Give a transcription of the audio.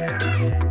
Música